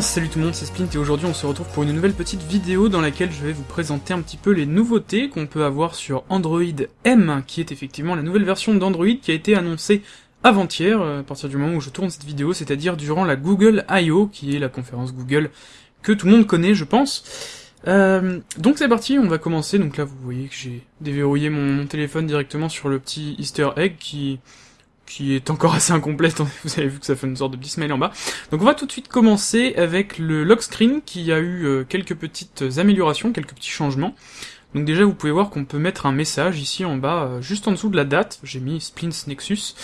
salut tout le monde, c'est Splint et aujourd'hui on se retrouve pour une nouvelle petite vidéo dans laquelle je vais vous présenter un petit peu les nouveautés qu'on peut avoir sur Android M, qui est effectivement la nouvelle version d'Android qui a été annoncée avant-hier, euh, à partir du moment où je tourne cette vidéo, c'est-à-dire durant la Google I.O., qui est la conférence Google que tout le monde connaît, je pense. Euh, donc c'est parti, on va commencer. Donc là, vous voyez que j'ai déverrouillé mon, téléphone directement sur le petit Easter egg qui qui est encore assez incomplète. Vous avez vu que ça fait une sorte de petit smile en bas. Donc on va tout de suite commencer avec le lock screen qui a eu euh, quelques petites améliorations, quelques petits changements. Donc déjà, vous pouvez voir qu'on peut mettre un message ici en bas, euh, juste en dessous de la date. J'ai mis Splints Nexus.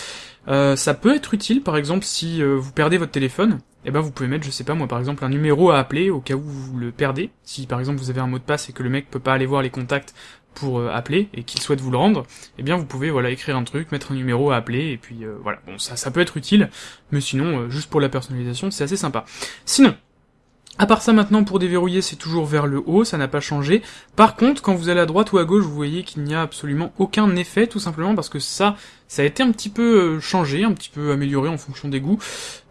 Euh, ça peut être utile, par exemple, si euh, vous perdez votre téléphone, eh ben vous pouvez mettre, je sais pas moi, par exemple, un numéro à appeler au cas où vous le perdez. Si par exemple vous avez un mot de passe et que le mec peut pas aller voir les contacts pour euh, appeler et qu'il souhaite vous le rendre, eh bien vous pouvez voilà écrire un truc, mettre un numéro à appeler et puis euh, voilà. Bon ça ça peut être utile, mais sinon euh, juste pour la personnalisation c'est assez sympa. Sinon à part ça maintenant pour déverrouiller c'est toujours vers le haut, ça n'a pas changé. Par contre quand vous allez à droite ou à gauche vous voyez qu'il n'y a absolument aucun effet tout simplement parce que ça ça a été un petit peu euh, changé, un petit peu amélioré en fonction des goûts.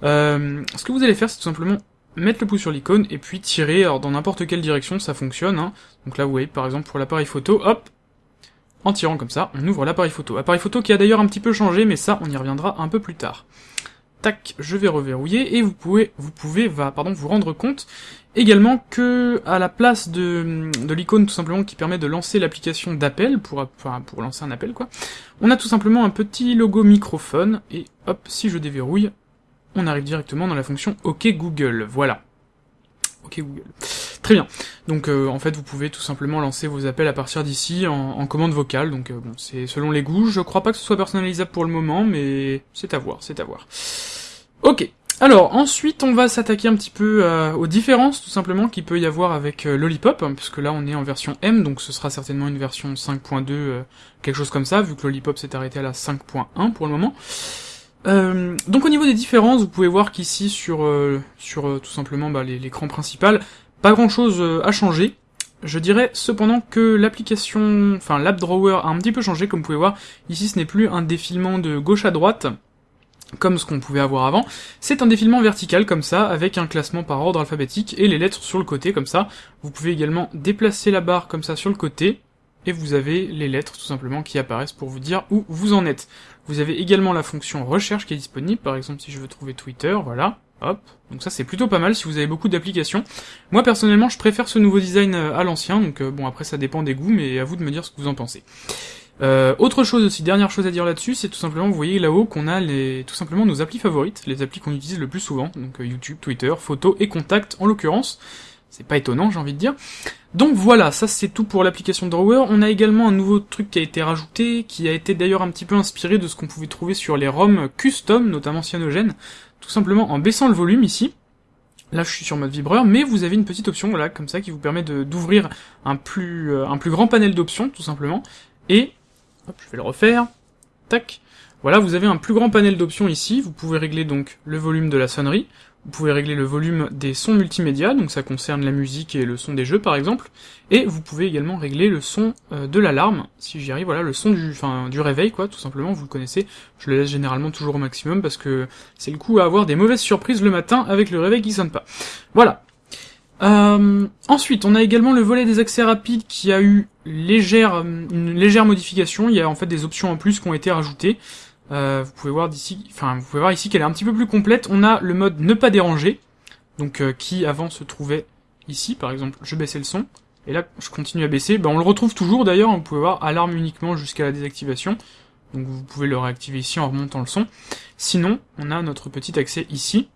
Ce que vous allez faire c'est tout simplement mettre le pouce sur l'icône et puis tirer alors dans n'importe quelle direction ça fonctionne. Hein. Donc là vous voyez par exemple pour l'appareil photo, hop, en tirant comme ça, on ouvre l'appareil photo. Appareil photo qui a d'ailleurs un petit peu changé mais ça on y reviendra un peu plus tard tac, je vais reverrouiller, et vous pouvez, vous pouvez, va, pardon, vous rendre compte également que à la place de, de l'icône tout simplement qui permet de lancer l'application d'appel pour, lancer un appel quoi, on a tout simplement un petit logo microphone et hop, si je déverrouille, on arrive directement dans la fonction OK Google. Voilà. OK Google. Très bien. Donc euh, en fait vous pouvez tout simplement lancer vos appels à partir d'ici en, commande vocale. Donc euh, bon c'est selon les goûts. Je crois pas que ce soit personnalisable pour le moment, mais c'est à voir, c'est à voir. Ok. Alors ensuite on va s'attaquer un petit peu euh, aux différences tout simplement qu'il peut y avoir avec Lollipop, hein, puisque là on est en version M, donc ce sera certainement une version 5.2, euh, quelque chose comme ça, vu que Lollipop s'est arrêté à la 5.1 pour le moment. Euh, donc au niveau des différences, vous pouvez voir qu'ici sur sur tout simplement bah, l'écran principal, pas grand chose à changer. Je dirais cependant que l'application, enfin l'app drawer a un petit peu changé, comme vous pouvez voir. Ici ce n'est plus un défilement de gauche à droite, comme ce qu'on pouvait avoir avant, c'est un défilement vertical comme ça, avec un classement par ordre alphabétique et les lettres sur le côté comme ça. Vous pouvez également déplacer la barre comme ça sur le côté, et vous avez les lettres tout simplement qui apparaissent pour vous dire où vous en êtes. Vous avez également la fonction recherche qui est disponible, par exemple si je veux trouver Twitter, voilà, hop. Donc ça c'est plutôt pas mal si vous avez beaucoup d'applications. Moi personnellement je préfère ce nouveau design euh, à l'ancien, donc euh, bon après ça dépend des goûts, mais à vous de me dire ce que vous en pensez. Euh, autre chose aussi, dernière chose à dire là-dessus, c'est tout simplement, vous voyez là-haut qu'on a les, tout simplement nos applis favorites, les applis qu'on utilise le plus souvent, donc YouTube, Twitter, photos et contacts en l'occurrence. C'est pas étonnant, j'ai envie de dire. Donc voilà, ça c'est tout pour l'application Drawer. On a également un nouveau truc qui a été rajouté, qui a été d'ailleurs un petit peu inspiré de ce qu'on pouvait trouver sur les ROM custom, notamment cyanogène, tout simplement en baissant le volume ici. Là, je suis sur mode vibreur, mais vous avez une petite option, voilà, comme ça, qui vous permet d'ouvrir un plus euh, un plus grand panel d'options, tout simplement. Et Hop, je vais le refaire. Tac. Voilà, vous avez un plus grand panel d'options ici. Vous pouvez régler donc le volume de la sonnerie. Vous pouvez régler le volume des sons multimédia, donc ça concerne la musique et le son des jeux par exemple. Et vous pouvez également régler le son euh, de l'alarme, si j'y arrive, voilà, le son du, enfin, du réveil quoi, tout simplement, vous le connaissez. Je le laisse généralement toujours au maximum parce que c'est le coup à avoir des mauvaises surprises le matin avec le réveil qui sonne pas. Voilà, euh, ensuite, on a également le volet des accès rapides qui a eu légère, une légère modification. Il y a en fait des options en plus qui ont été rajoutées. Euh, vous pouvez voir d'ici, enfin vous pouvez voir ici qu'elle est un petit peu plus complète. On a le mode ne pas déranger, donc euh, qui avant se trouvait ici. Par exemple, je baissais le son et là je continue à baisser. Ben, on le retrouve toujours d'ailleurs. Vous pouvez voir alarme uniquement jusqu'à la désactivation. Donc vous pouvez le réactiver ici en remontant le son. Sinon, on a notre petit accès ici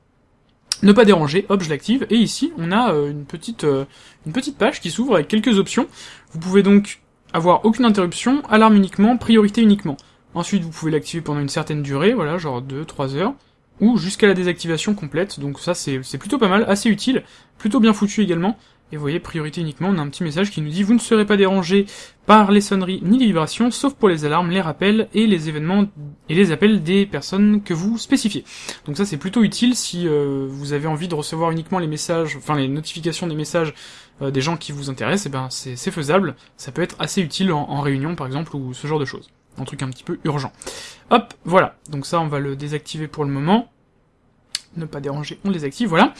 ne pas déranger, hop, je l'active, et ici, on a euh, une, petite, euh, une petite page qui s'ouvre avec quelques options. Vous pouvez donc avoir aucune interruption, alarme uniquement, priorité uniquement. Ensuite, vous pouvez l'activer pendant une certaine durée, voilà, genre 2-3 heures, ou jusqu'à la désactivation complète, donc ça c'est plutôt pas mal, assez utile, plutôt bien foutu également. Et vous voyez, priorité uniquement, on a un petit message qui nous dit « Vous ne serez pas dérangé par les sonneries ni les vibrations, sauf pour les alarmes, les rappels et les événements et les appels des personnes que vous spécifiez. » Donc ça c'est plutôt utile si euh, vous avez envie de recevoir uniquement les messages, enfin les notifications des messages euh, des gens qui vous intéressent, et eh ben c'est faisable, ça peut être assez utile en, en réunion par exemple, ou ce genre de choses. Un truc un petit peu urgent. Hop, voilà, donc ça on va le désactiver pour le moment. ne pas déranger, on les active, voilà.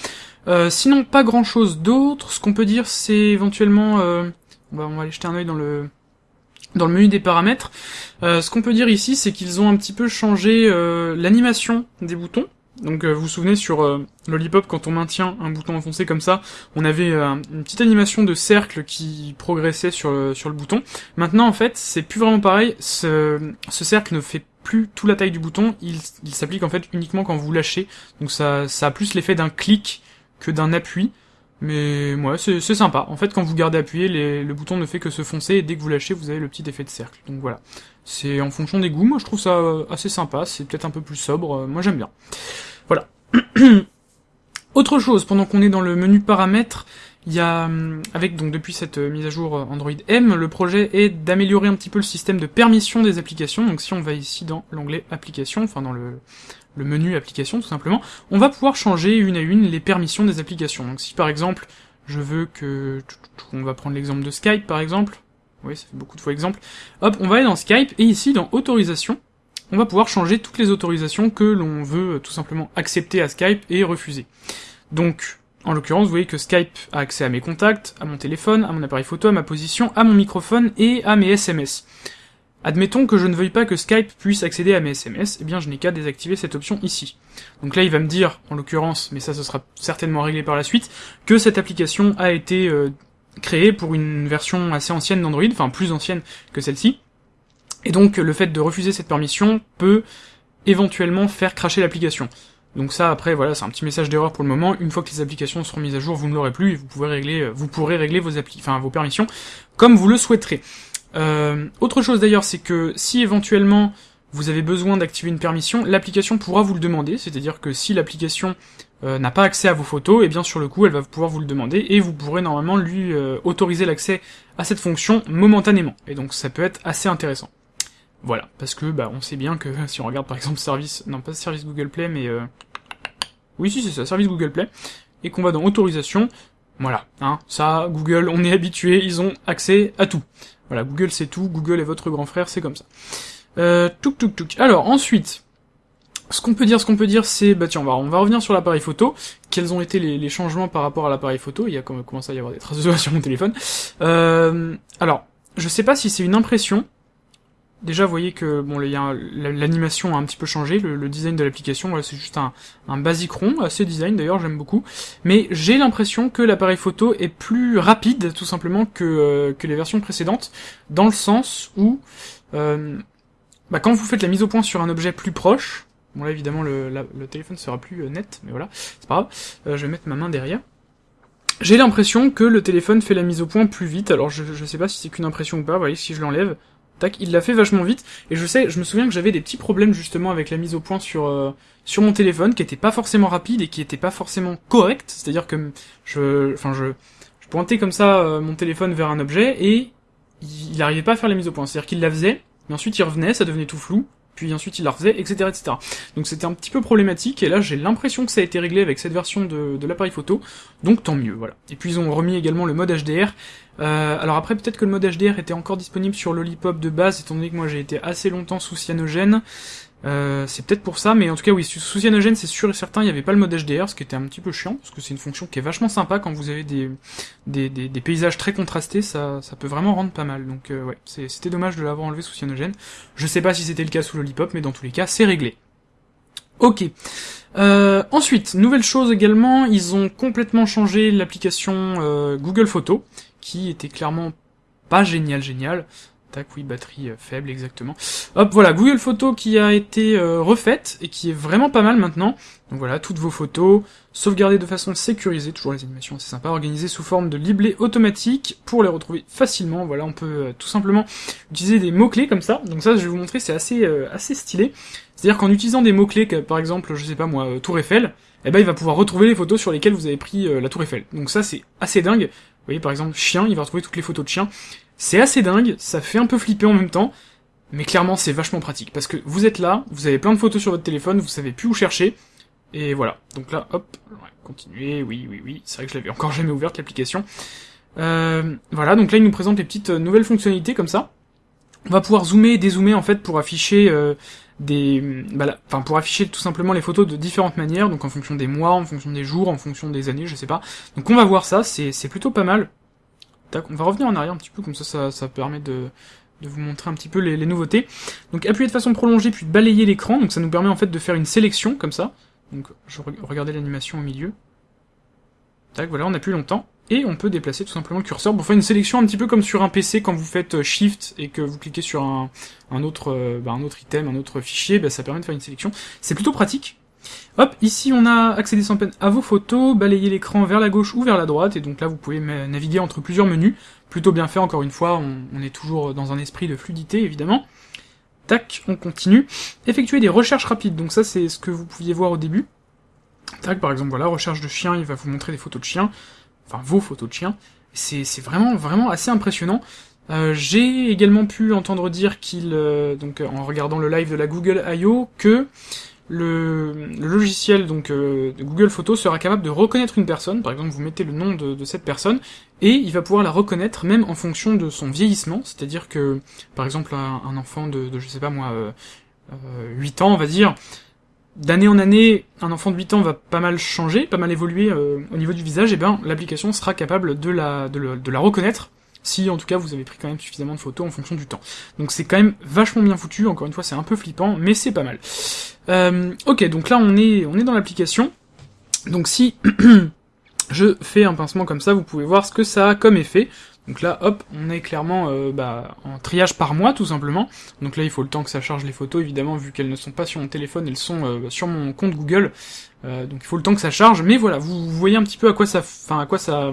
Euh, sinon, pas grand chose d'autre. Ce qu'on peut dire, c'est éventuellement... Euh, on, va, on va aller jeter un oeil dans le dans le menu des paramètres. Euh, ce qu'on peut dire ici, c'est qu'ils ont un petit peu changé l'animation des boutons. Donc vous vous souvenez sur Lollipop, quand on maintient un bouton enfoncé comme ça, on avait une petite animation de cercle qui progressait sur le, sur le bouton. Maintenant en fait, c'est plus vraiment pareil, ce, ce cercle ne fait plus tout la taille du bouton, il, il s'applique en fait uniquement quand vous lâchez. Donc ça, ça a plus l'effet d'un clic que d'un appui. Mais ouais, c'est sympa. En fait, quand vous gardez appuyé, le bouton ne fait que se foncer, et dès que vous lâchez, vous avez le petit effet de cercle. Donc voilà. C'est en fonction des goûts, moi je trouve ça euh, assez sympa, c'est peut-être un peu plus sobre, euh, moi j'aime bien. Voilà. Autre chose, pendant qu'on est dans le menu paramètres, il y a, hum, avec donc depuis cette euh, mise à jour Android M, le projet est d'améliorer un petit peu le système de permission des applications. Donc si on va ici dans l'onglet applications, enfin dans le, le menu application tout simplement, on va pouvoir changer une à une les permissions des applications. Donc si par exemple, je veux que... On va prendre l'exemple de Skype par exemple. Oui, ça fait beaucoup de fois exemple. Hop, on va aller dans Skype, et ici, dans Autorisation, on va pouvoir changer toutes les autorisations que l'on veut tout simplement accepter à Skype et refuser. Donc, en l'occurrence, vous voyez que Skype a accès à mes contacts, à mon téléphone, à mon appareil photo, à ma position, à mon microphone et à mes SMS. Admettons que je ne veuille pas que Skype puisse accéder à mes SMS, eh bien je n'ai qu'à désactiver cette option ici. Donc là il va me dire, en l'occurrence, mais ça ce sera certainement réglé par la suite, que cette application a été euh, créée pour une version assez ancienne d'Android, enfin plus ancienne que celle-ci, et donc le fait de refuser cette permission peut éventuellement faire cracher l'application. Donc ça après voilà c'est un petit message d'erreur pour le moment. Une fois que les applications seront mises à jour, vous ne l'aurez plus et vous pouvez régler, vous pourrez régler vos appli, enfin vos permissions comme vous le souhaiterez. Euh, autre chose d'ailleurs, c'est que si éventuellement vous avez besoin d'activer une permission, l'application pourra vous le demander, c'est-à-dire que si l'application euh, n'a pas accès à vos photos, et eh bien sur le coup elle va pouvoir vous le demander, et vous pourrez normalement lui euh, autoriser l'accès à cette fonction momentanément, et donc ça peut être assez intéressant. Voilà, parce que bah on sait bien que si on regarde par exemple service, non pas service Google Play, mais oui si c'est ça, service Google Play, et qu'on va dans autorisation, voilà, hein, ça, Google, on est habitué, ils ont accès à tout. Voilà, Google c'est tout, Google est votre grand frère, c'est comme ça. Euh, touk touk touk. Alors ensuite, ce qu'on peut dire, ce qu'on peut dire, c'est, bah tiens, on va, revenir sur l'appareil photo. Quels ont été les, changements par rapport à l'appareil photo? Il y a commencé à y avoir des traces de sur mon téléphone. Euh, alors, je sais pas si c'est une impression, Déjà, vous voyez que bon, l'animation a un petit peu changé, le, design de l'application, c'est juste un, un rond, assez design d'ailleurs, j'aime beaucoup. Mais j'ai l'impression que l'appareil photo est plus rapide, tout simplement, que, euh, que les versions précédentes, dans le sens où, euh, bah, quand vous faites la mise au point sur un objet plus proche, bon là évidemment le, le téléphone sera plus euh, net, mais voilà, c'est pas grave, je vais mettre ma main derrière. J'ai l'impression que le téléphone fait la mise au point plus vite, alors je, je sais pas si c'est qu'une impression ou pas, vous voyez, si je l'enlève, tac, il l'a fait vachement vite, et je sais, je me souviens que j'avais des petits problèmes justement avec la mise au point sur euh, sur mon téléphone, qui était pas forcément rapide et qui était pas forcément correct, c'est-à-dire que je, enfin je, je pointais comme ça euh, mon téléphone vers un objet et il, arrivait pas à faire la mise au point, c'est-à-dire qu'il la faisait, mais ensuite il revenait, ça devenait tout flou, puis ensuite il la refaisait, etc., etc. Donc c'était un petit peu problématique, et là j'ai l'impression que ça a été réglé avec cette version de, l'appareil photo, donc tant mieux, voilà. Et puis ils ont remis également le mode HDR, euh, alors après, peut-être que le mode HDR était encore disponible sur Lollipop de base, étant donné que moi j'ai été assez longtemps sous cyanogène. Euh, c'est peut-être pour ça, mais en tout cas oui, sous cyanogène c'est sûr et certain, il n'y avait pas le mode HDR, ce qui était un petit peu chiant, parce que c'est une fonction qui est vachement sympa quand vous avez des, des, des, paysages très contrastés, ça, ça peut vraiment rendre pas mal. Donc euh, ouais, c'était dommage de l'avoir enlevé sous cyanogène. Je sais pas si c'était le cas sous Lollipop, mais dans tous les cas, c'est réglé. Ok. Euh, ensuite, nouvelle chose également, ils ont complètement changé l'application Google Photos, qui était clairement pas génial génial. Tac, oui, batterie euh, faible, exactement. Hop, voilà, Google Photos qui a été euh, refaite, et qui est vraiment pas mal maintenant. Donc voilà, toutes vos photos, sauvegardées de façon sécurisée, toujours les animations, c'est sympa, organisées sous forme de libellé automatique, pour les retrouver facilement. Voilà, on peut euh, tout simplement utiliser des mots-clés comme ça. Donc ça, je vais vous montrer, c'est assez, assez stylé. C'est-à-dire qu'en utilisant des mots-clés, par exemple, je sais pas moi, Tour Eiffel, eh ben il va pouvoir retrouver les photos sur lesquelles vous avez pris la Tour Eiffel. Donc ça, c'est assez dingue voyez, par exemple, chien, il va retrouver toutes les photos de chiens. C'est assez dingue, ça fait un peu flipper en même temps, mais clairement, c'est vachement pratique. Parce que vous êtes là, vous avez plein de photos sur votre téléphone, vous savez plus où chercher, et voilà. Donc là, hop, continuer, oui, oui, oui, c'est vrai que je l'avais encore jamais ouverte, l'application. Euh, voilà, donc là, il nous présente les petites euh, nouvelles fonctionnalités, comme ça. On va pouvoir zoomer et dézoomer, en fait, pour afficher... Euh, des, bah, pour afficher tout simplement les photos de différentes manières, donc en fonction des mois, en fonction des jours, en fonction des années, je sais pas. Donc on va voir ça, c'est plutôt pas mal. On va revenir en arrière un petit peu, comme ça, ça, permet de, de vous montrer un petit peu les, nouveautés. Donc appuyer de façon prolongée, puis balayer l'écran, donc ça nous permet en fait de faire une sélection, comme ça. Donc je regardais l'animation au milieu. Tac, voilà, on appuie longtemps et on peut déplacer tout simplement le curseur pour faire une sélection un petit peu comme sur un PC quand vous faites euh, Shift et que vous cliquez sur un, un autre, euh, bah, un autre item, un autre fichier, bah, ça permet de faire une sélection. C'est plutôt pratique. Hop, ici on a accédé sans peine à vos photos, balayer l'écran vers la gauche ou vers la droite, et donc là vous pouvez naviguer entre plusieurs menus. Plutôt bien fait, encore une fois, on, est toujours dans un esprit de fluidité, évidemment. Tac, on continue. Effectuer des recherches rapides, donc ça c'est ce que vous pouviez voir au début. Tac, par exemple, voilà, recherche de chien, il va vous montrer des photos de chiens enfin vos photos de chiens. C'est vraiment vraiment assez impressionnant. Euh, J'ai également pu entendre dire qu'il, euh, donc en regardant le live de la Google I.O., que le, logiciel donc euh, Google Photos sera capable de reconnaître une personne. Par exemple, vous mettez le nom de, cette personne et il va pouvoir la reconnaître même en fonction de son vieillissement. C'est-à-dire que, par exemple, un, enfant de, je sais pas moi, 8 euh, ans, on va dire, d'année en année, un enfant de 8 ans va pas mal changer, pas mal évoluer euh, au niveau du visage, et bien l'application sera capable de la, de, la reconnaître, si en tout cas vous avez pris quand même suffisamment de photos en fonction du temps. Donc c'est quand même vachement bien foutu, encore une fois c'est un peu flippant, mais c'est pas mal. Euh, ok, donc là on est, on est dans l'application, donc si je fais un pincement comme ça, vous pouvez voir ce que ça a comme effet. Donc là, hop, on est clairement euh, bah, en triage par mois, tout simplement. Donc là, il faut le temps que ça charge les photos, évidemment, vu qu'elles ne sont pas sur mon téléphone, elles sont euh, sur mon compte Google. Euh, donc il faut le temps que ça charge. Mais voilà, vous, vous voyez un petit peu à quoi ça, enfin à quoi ça,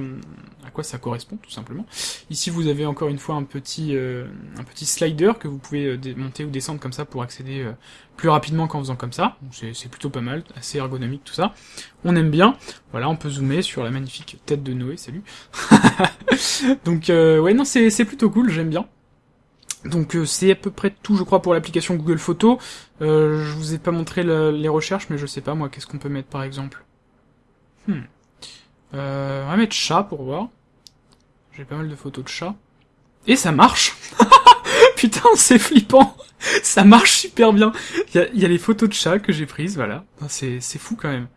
quoi ça correspond tout simplement. Ici vous avez encore une fois un petit, euh, un petit slider que vous pouvez euh, monter ou descendre comme ça pour accéder euh, plus rapidement qu'en faisant comme ça. C'est plutôt pas mal, assez ergonomique tout ça. On aime bien. Voilà, on peut zoomer sur la magnifique tête de Noé, salut. Donc ouais non c'est plutôt cool, j'aime bien. Donc c'est à peu près tout, je crois, pour l'application Google Photos. Euh, je vous ai pas montré les recherches, mais je sais pas moi, qu'est-ce qu'on peut mettre par exemple? Hmm. Euh, on va mettre chat pour voir. J'ai pas mal de photos de chats. Et ça marche Putain, c'est flippant Ça marche super bien Il y a, les photos de chats que j'ai prises, voilà. C'est fou quand même.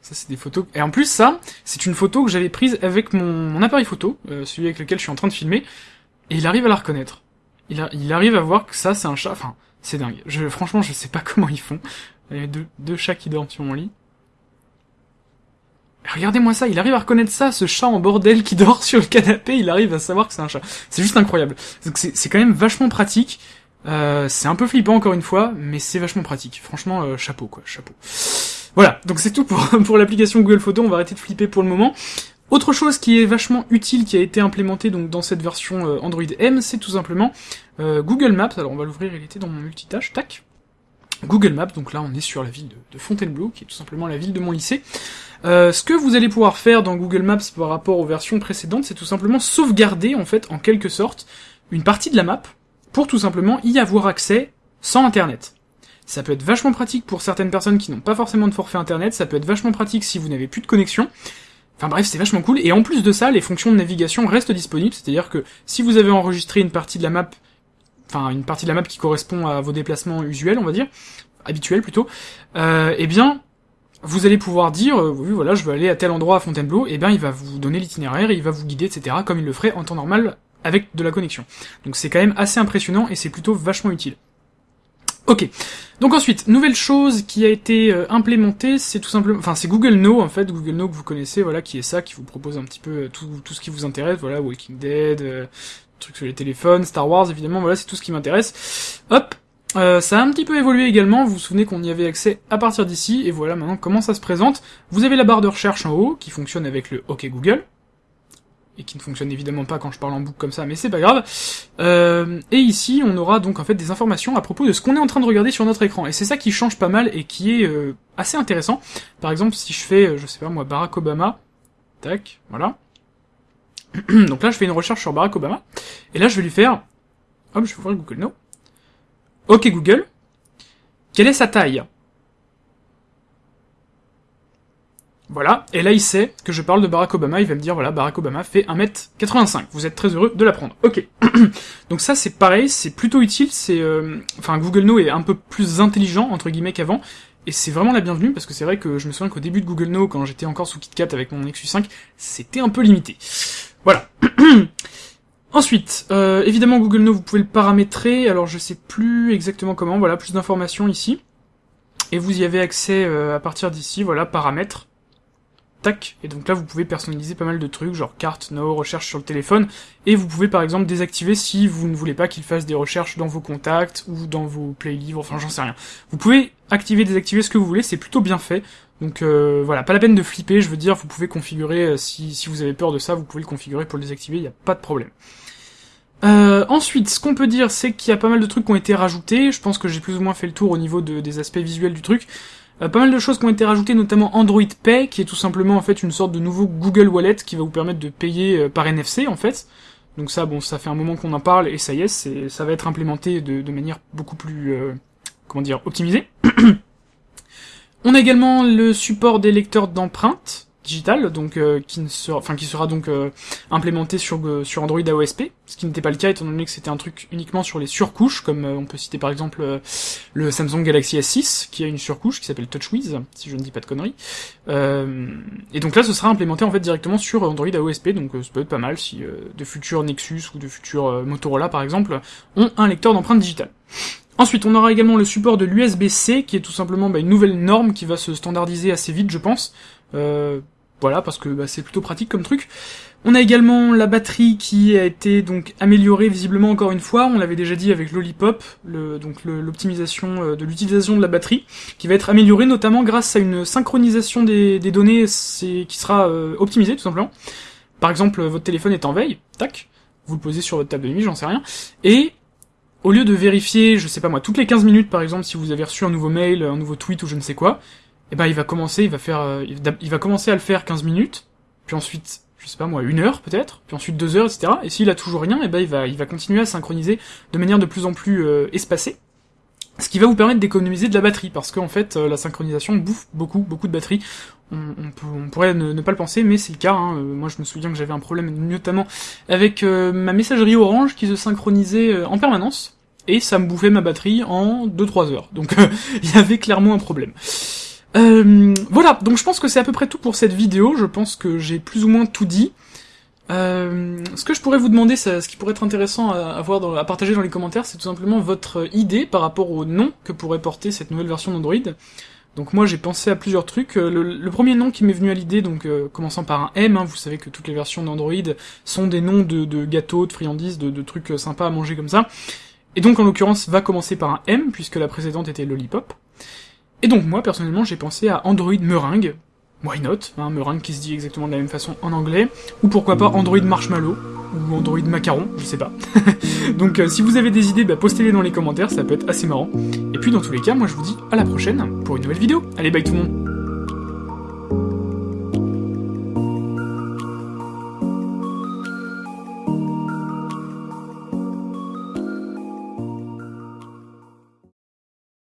Ça, c'est des photos... Et en plus, ça, c'est une photo que j'avais prise avec mon, appareil photo, euh, celui avec lequel je suis en train de filmer, et il arrive à la reconnaître. Il, il arrive à voir que ça, c'est un chat. Enfin, c'est dingue. Je, franchement, je sais pas comment ils font. Il y a deux, deux chats qui dorment sur mon lit. Regardez-moi ça, il arrive à reconnaître ça, ce chat en bordel qui dort sur le canapé, il arrive à savoir que c'est un chat. C'est juste incroyable. C'est quand même vachement pratique. Euh, c'est un peu flippant encore une fois, mais c'est vachement pratique. Franchement, euh, chapeau quoi, chapeau. Voilà, donc c'est tout pour, pour l'application Google Photos, on va arrêter de flipper pour le moment. Autre chose qui est vachement utile, qui a été implémentée donc dans cette version euh, Android M, c'est tout simplement Google Maps. Alors on va l'ouvrir, il était dans mon multitâche, tac. Google Maps, donc là on est sur la ville de, Fontainebleau, qui est tout simplement la ville de mon lycée. Euh, ce que vous allez pouvoir faire dans Google Maps par rapport aux versions précédentes, c'est tout simplement sauvegarder, en fait, en quelque sorte, une partie de la map, pour tout simplement y avoir accès sans internet. Ça peut être vachement pratique pour certaines personnes qui n'ont pas forcément de forfait internet, ça peut être vachement pratique si vous n'avez plus de connexion. Enfin bref, c'est vachement cool, et en plus de ça, les fonctions de navigation restent disponibles, c'est-à-dire que si vous avez enregistré une partie de la map, enfin une partie de la map qui correspond à vos déplacements usuels, on va dire, habituels plutôt, euh, eh bien, vous allez pouvoir dire, euh, oui voilà, je veux aller à tel endroit à Fontainebleau, et eh bien il va vous donner l'itinéraire, il va vous guider, etc., comme il le ferait en temps normal avec de la connexion. Donc c'est quand même assez impressionnant et c'est plutôt vachement utile. Ok. Donc ensuite, nouvelle chose qui a été euh, implémentée, c'est tout simplement, enfin c'est Google Now en fait, Google Now que vous connaissez, voilà, qui est ça, qui vous propose un petit peu euh, tout, tout ce qui vous intéresse, voilà, Walking Dead, trucs sur les téléphones, Star Wars évidemment, voilà, c'est tout ce qui m'intéresse. Hop, euh, ça a un petit peu évolué également, vous vous souvenez qu'on y avait accès à partir d'ici, et voilà maintenant comment ça se présente. Vous avez la barre de recherche en haut, qui fonctionne avec le OK Google, et qui ne fonctionne évidemment pas quand je parle en boucle comme ça, mais c'est pas grave. Euh, et ici, on aura donc en fait des informations à propos de ce qu'on est en train de regarder sur notre écran, et c'est ça qui change pas mal et qui est euh, assez intéressant. Par exemple, si je fais, je sais pas moi, Barack Obama, tac, voilà. donc là, je fais une recherche sur Barack Obama, et là, je vais lui faire, hop, je vais ouvrir Google Now. Ok Google, quelle est sa taille? Voilà, et là il sait que je parle de Barack Obama, il va me dire voilà, Barack Obama fait 1m85, vous êtes très heureux de l'apprendre. Ok. Donc ça c'est pareil, c'est plutôt utile, c'est... Euh... Enfin Google Now est un peu plus intelligent, entre guillemets, qu'avant, et c'est vraiment la bienvenue, parce que c'est vrai que je me souviens qu'au début de Google Now, quand j'étais encore sous KitKat avec mon Nexus 5, c'était un peu limité. Voilà. Ensuite, euh, évidemment Google Now, vous pouvez le paramétrer, alors je sais plus exactement comment, voilà, plus d'informations ici. Et vous y avez accès euh, à partir d'ici, voilà, paramètres. Tac, et donc là vous pouvez personnaliser pas mal de trucs, genre carte, no, recherche sur le téléphone, et vous pouvez par exemple désactiver si vous ne voulez pas qu'il fasse des recherches dans vos contacts, ou dans vos playlivres, enfin j'en sais rien. Vous pouvez activer, désactiver ce que vous voulez, c'est plutôt bien fait, donc euh, voilà, pas la peine de flipper, je veux dire, vous pouvez configurer, euh, si, si vous avez peur de ça, vous pouvez le configurer pour le désactiver, il n'y a pas de problème. Euh, ensuite, ce qu'on peut dire, c'est qu'il y a pas mal de trucs qui ont été rajoutés, je pense que j'ai plus ou moins fait le tour au niveau de, des aspects visuels du truc, pas mal de choses qui ont été rajoutées, notamment Android Pay, qui est tout simplement en fait une sorte de nouveau Google Wallet qui va vous permettre de payer par NFC en fait. Donc ça, bon, ça fait un moment qu'on en parle et ça y est, ça va être implémenté de, de manière beaucoup plus, comment dire, optimisée. On a également le support des lecteurs d'empreintes, digital, donc euh, qui sera, donc euh, implémenté sur euh, Android AOSP, ce qui n'était pas le cas étant donné que c'était un truc uniquement sur les surcouches, comme on peut citer par exemple le Samsung Galaxy S6 qui a une surcouche qui s'appelle TouchWiz, si je ne dis pas de conneries. et donc là, ce sera implémenté en fait directement sur Android AOSP, donc ça peut être pas mal si de futurs Nexus ou de futurs Motorola par exemple ont un lecteur d'empreintes digitales. Ensuite, on aura également le support de l'USB-C, qui est tout simplement bah, une nouvelle norme qui va se standardiser assez vite, je pense. Euh, voilà, parce que bah, c'est plutôt pratique comme truc. On a également la batterie qui a été donc améliorée visiblement encore une fois. On l'avait déjà dit avec Lollipop, donc l'optimisation euh, de l'utilisation de la batterie, qui va être améliorée notamment grâce à une synchronisation des, données qui sera euh, optimisée tout simplement. Par exemple, votre téléphone est en veille, tac, vous le posez sur votre table de nuit, j'en sais rien, et au lieu de vérifier, je sais pas moi, toutes les 15 minutes par exemple, si vous avez reçu un nouveau mail, un nouveau tweet ou je ne sais quoi, eh ben il va commencer, il va faire, euh, il va commencer à le faire 15 minutes, puis ensuite, je sais pas moi, une heure peut-être, puis ensuite deux heures, etc. Et s'il a toujours rien, eh ben il va, il va continuer à synchroniser de manière de plus en plus euh, espacée, ce qui va vous permettre d'économiser de la batterie, parce qu'en fait euh, la synchronisation bouffe beaucoup, beaucoup de batterie. On, on, pourrait ne, pas le penser, mais c'est le cas. Hein. moi je me souviens que j'avais un problème notamment avec ma messagerie Orange qui se synchronisait en permanence, et ça me bouffait ma batterie en 2-3 heures. Donc il y avait clairement un problème. Euh, voilà, donc je pense que c'est à peu près tout pour cette vidéo, je pense que j'ai plus ou moins tout dit. Euh, ce que je pourrais vous demander, ce qui pourrait être intéressant à, à partager dans les commentaires, c'est tout simplement votre idée par rapport au nom que pourrait porter cette nouvelle version d'Android. Donc moi j'ai pensé à plusieurs trucs. Euh, le, premier nom qui m'est venu à l'idée, donc commençant par un M, hein, vous savez que toutes les versions d'Android sont des noms de, gâteaux, de friandises, de, trucs sympas à manger comme ça. Et donc en l'occurrence va commencer par un M, puisque la précédente était Lollipop. Et donc moi, personnellement, j'ai pensé à Android Meringue, why not, hein, meringue qui se dit exactement de la même façon en anglais, ou pourquoi pas Android Marshmallow, ou Android Macaron, je sais pas. donc euh, si vous avez des idées, bah, postez-les dans les commentaires, ça peut être assez marrant. Et puis dans tous les cas, moi je vous dis à la prochaine pour une nouvelle vidéo. Allez, bye tout le monde